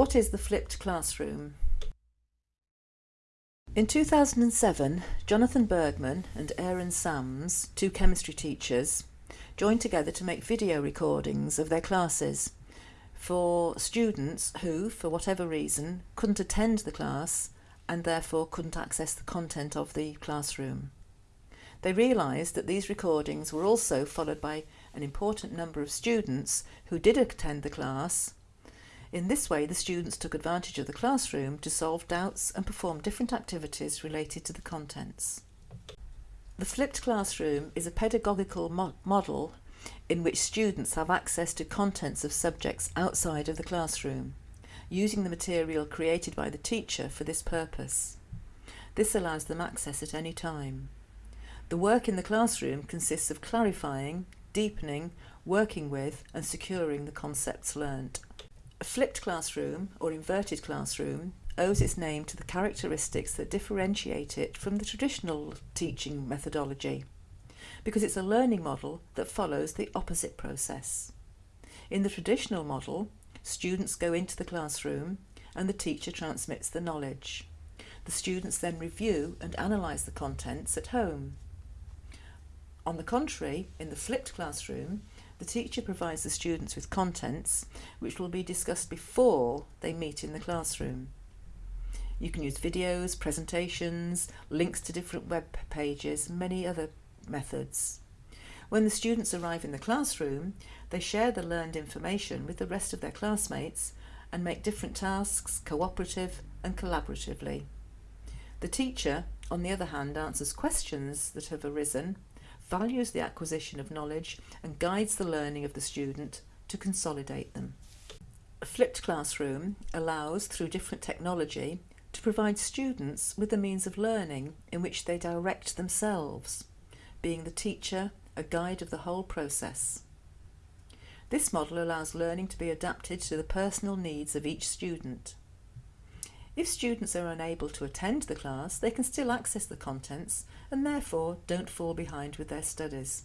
What is the flipped classroom? In 2007, Jonathan Bergmann and Aaron Sams, two chemistry teachers, joined together to make video recordings of their classes for students who, for whatever reason, couldn't attend the class and therefore couldn't access the content of the classroom. They realised that these recordings were also followed by an important number of students who did attend the class in this way, the students took advantage of the classroom to solve doubts and perform different activities related to the contents. The flipped classroom is a pedagogical mo model in which students have access to contents of subjects outside of the classroom, using the material created by the teacher for this purpose. This allows them access at any time. The work in the classroom consists of clarifying, deepening, working with and securing the concepts learnt. A flipped classroom or inverted classroom owes its name to the characteristics that differentiate it from the traditional teaching methodology because it's a learning model that follows the opposite process. In the traditional model, students go into the classroom and the teacher transmits the knowledge. The students then review and analyse the contents at home. On the contrary, in the flipped classroom, the teacher provides the students with contents which will be discussed before they meet in the classroom. You can use videos, presentations, links to different web pages, many other methods. When the students arrive in the classroom, they share the learned information with the rest of their classmates and make different tasks cooperative and collaboratively. The teacher, on the other hand, answers questions that have arisen values the acquisition of knowledge and guides the learning of the student to consolidate them. A flipped classroom allows, through different technology, to provide students with a means of learning in which they direct themselves, being the teacher a guide of the whole process. This model allows learning to be adapted to the personal needs of each student. If students are unable to attend the class, they can still access the contents and therefore don't fall behind with their studies.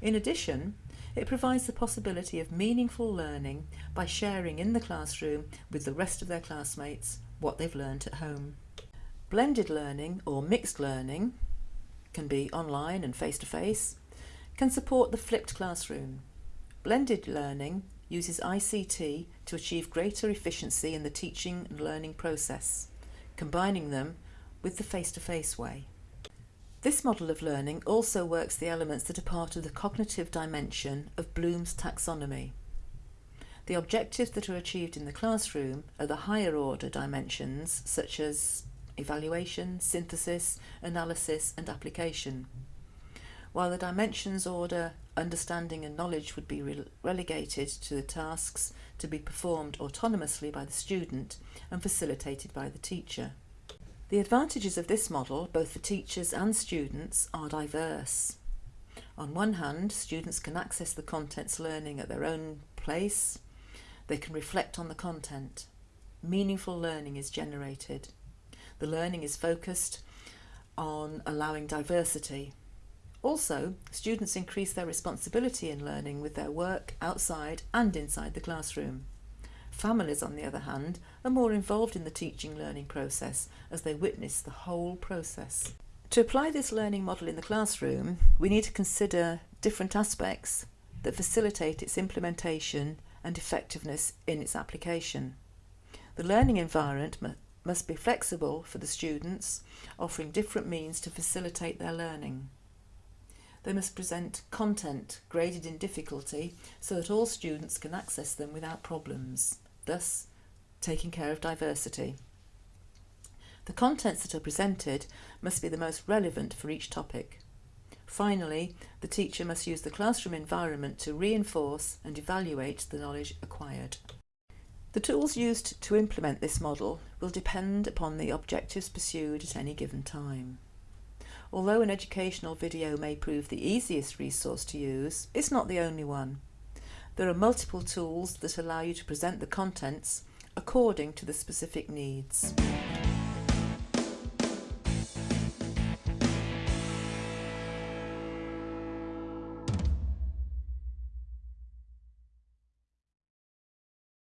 In addition, it provides the possibility of meaningful learning by sharing in the classroom with the rest of their classmates what they've learnt at home. Blended learning or mixed learning can be online and face-to-face, -face, can support the flipped classroom. Blended learning uses ICT to achieve greater efficiency in the teaching and learning process, combining them with the face-to-face -face way. This model of learning also works the elements that are part of the cognitive dimension of Bloom's taxonomy. The objectives that are achieved in the classroom are the higher order dimensions such as evaluation, synthesis, analysis and application while the dimensions order, understanding and knowledge would be relegated to the tasks to be performed autonomously by the student and facilitated by the teacher. The advantages of this model, both for teachers and students, are diverse. On one hand, students can access the contents learning at their own place. They can reflect on the content. Meaningful learning is generated. The learning is focused on allowing diversity also, students increase their responsibility in learning with their work outside and inside the classroom. Families, on the other hand, are more involved in the teaching learning process as they witness the whole process. To apply this learning model in the classroom, we need to consider different aspects that facilitate its implementation and effectiveness in its application. The learning environment must be flexible for the students, offering different means to facilitate their learning. They must present content graded in difficulty so that all students can access them without problems, thus taking care of diversity. The contents that are presented must be the most relevant for each topic. Finally, the teacher must use the classroom environment to reinforce and evaluate the knowledge acquired. The tools used to implement this model will depend upon the objectives pursued at any given time. Although an educational video may prove the easiest resource to use, it's not the only one. There are multiple tools that allow you to present the contents according to the specific needs.